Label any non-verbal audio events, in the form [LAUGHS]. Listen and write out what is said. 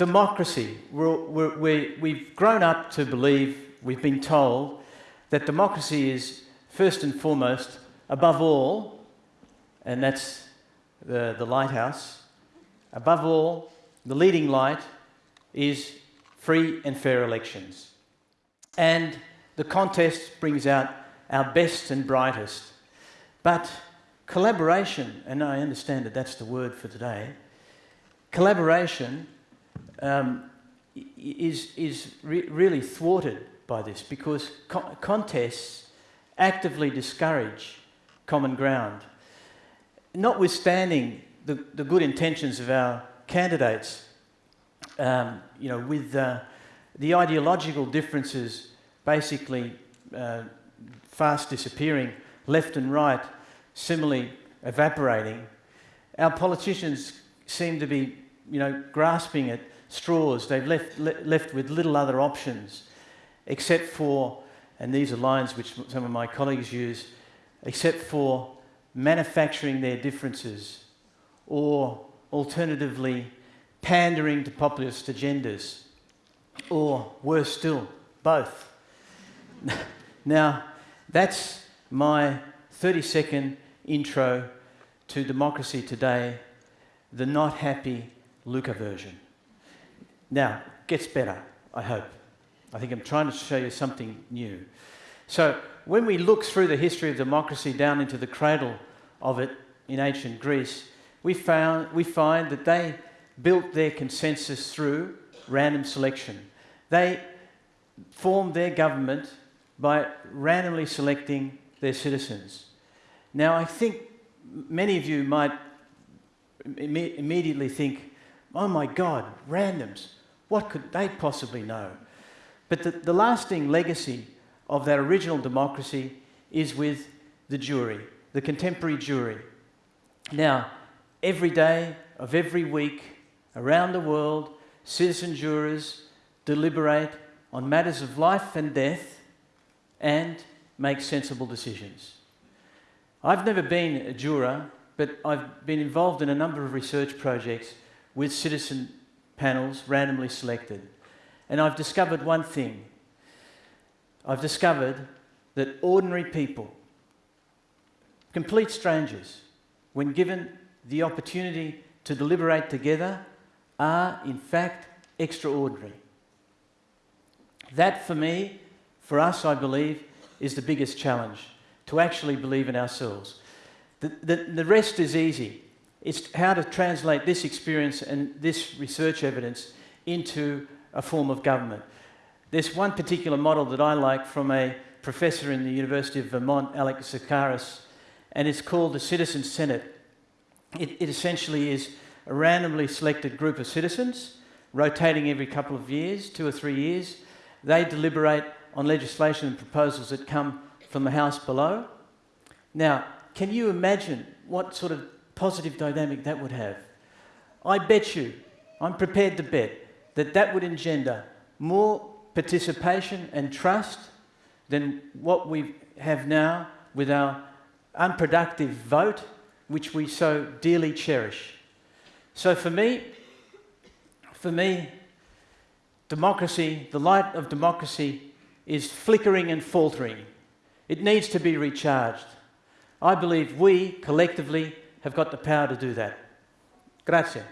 democracy. We're, we're, we we've grown up to believe, we've been told, that democracy is first and foremost, above all, and that's the, the lighthouse, above all, the leading light is free and fair elections. And the contest brings out our best and brightest. But collaboration, and I understand that that's the word for today, collaboration um, is, is re really thwarted by this because co contests actively discourage common ground. Notwithstanding the, the good intentions of our candidates, um, you know, with uh, the ideological differences basically uh, fast disappearing, left and right similarly evaporating, our politicians seem to be, you know, grasping at straws. They've left, le left with little other options, except for, and these are lines which some of my colleagues use, except for manufacturing their differences, or alternatively, pandering to populist agendas, or worse still, both. [LAUGHS] now, that's my 30 second intro to Democracy Today, the not happy Luca version. Now, gets better, I hope. I think I'm trying to show you something new. So, when we look through the history of democracy down into the cradle of it in ancient Greece, we, found, we find that they built their consensus through random selection. They formed their government by randomly selecting their citizens. Now, I think many of you might Im immediately think, oh my God, randoms, what could they possibly know? But the, the lasting legacy of that original democracy is with the jury, the contemporary jury. Now, every day of every week around the world, citizen jurors deliberate on matters of life and death and make sensible decisions. I've never been a juror, but I've been involved in a number of research projects with citizen panels randomly selected. And I've discovered one thing. I've discovered that ordinary people, complete strangers, when given the opportunity to deliberate together, are in fact extraordinary. That for me, for us, I believe, is the biggest challenge to actually believe in ourselves. The, the, the rest is easy. It's how to translate this experience and this research evidence into a form of government. There's one particular model that I like from a professor in the University of Vermont, Alex Zakaras, and it's called the Citizen Senate. It, it essentially is a randomly selected group of citizens, rotating every couple of years, two or three years. They deliberate on legislation and proposals that come from the house below. Now, can you imagine what sort of positive dynamic that would have? I bet you, I'm prepared to bet, that that would engender more participation and trust than what we have now with our unproductive vote, which we so dearly cherish. So for me, for me, democracy, the light of democracy is flickering and faltering. It needs to be recharged. I believe we, collectively, have got the power to do that. Grazie.